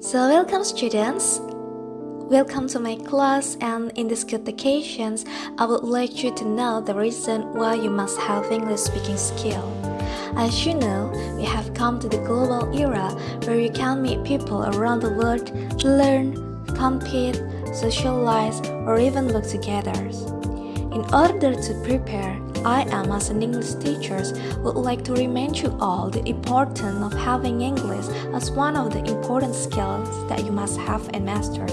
So welcome students. Welcome to my class and in this good occasions, I would like you to know the reason why you must have English speaking skill. As you know, we have come to the global era where you can meet people around the world, learn, compete, socialize, or even work together. In order to prepare, I am as an English teacher would like to remind you all the importance of having English as one of the important skills that you must have and master.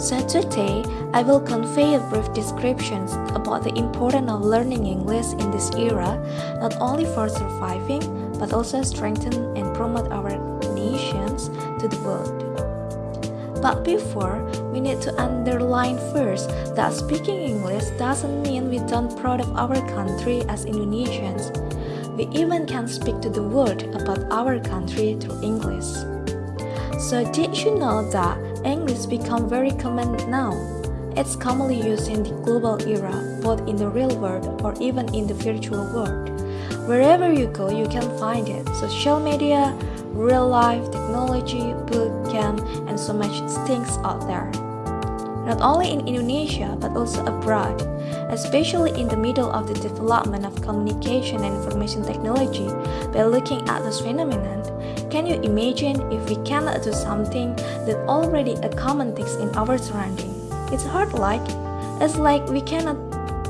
So today, I will convey a brief description about the importance of learning English in this era, not only for surviving, but also strengthen and promote our nations to the world. But before, we need to underline first that speaking English doesn't mean we don't proud of our country as Indonesians. We even can speak to the world about our country through English. So did you know that English become very common now? It's commonly used in the global era, both in the real world or even in the virtual world. Wherever you go, you can find it. Social media, real life, technology, book, camp, and so much things out there. Not only in Indonesia, but also abroad, especially in the middle of the development of communication and information technology, by looking at this phenomenon, can you imagine if we cannot do something that already a common thing in our surrounding? It's hard like, it's like we cannot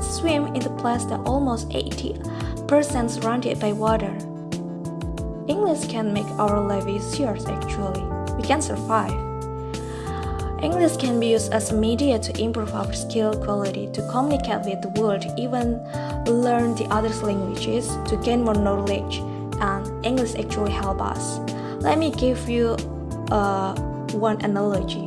swim in the place that almost 80% surrounded by water. English can make our life easier actually. We can survive. English can be used as a media to improve our skill quality, to communicate with the world, even learn the other languages, to gain more knowledge, and English actually help us. Let me give you uh, one analogy.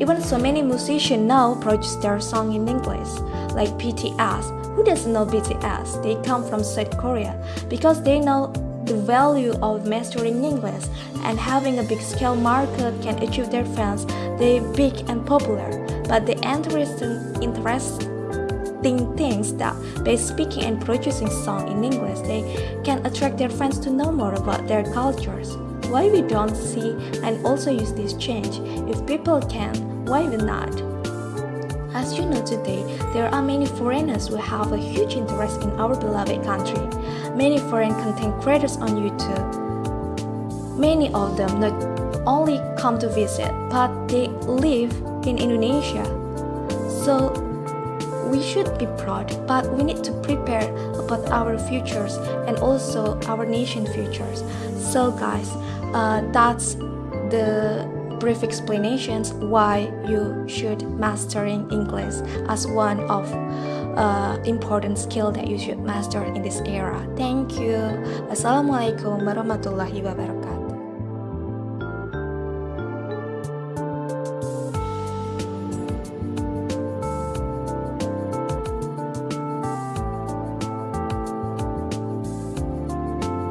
Even so many musicians now produce their song in English, like BTS. Who doesn't know BTS? They come from South Korea because they know the value of mastering English and having a big scale market can achieve their fans, they big and popular. But the interesting, interesting things that by speaking and producing song in English, they can attract their fans to know more about their cultures. Why we don't see and also use this change? If people can, why we not? As you know today, there are many foreigners who have a huge interest in our beloved country. Many foreign content creators on YouTube. Many of them not only come to visit, but they live in Indonesia. So we should be proud, but we need to prepare about our futures and also our nation futures. So guys, uh, that's the brief explanations why you should mastering English as one of uh, important skill that you should master in this era. Thank you. Assalamualaikum warahmatullahi wabarakatuh.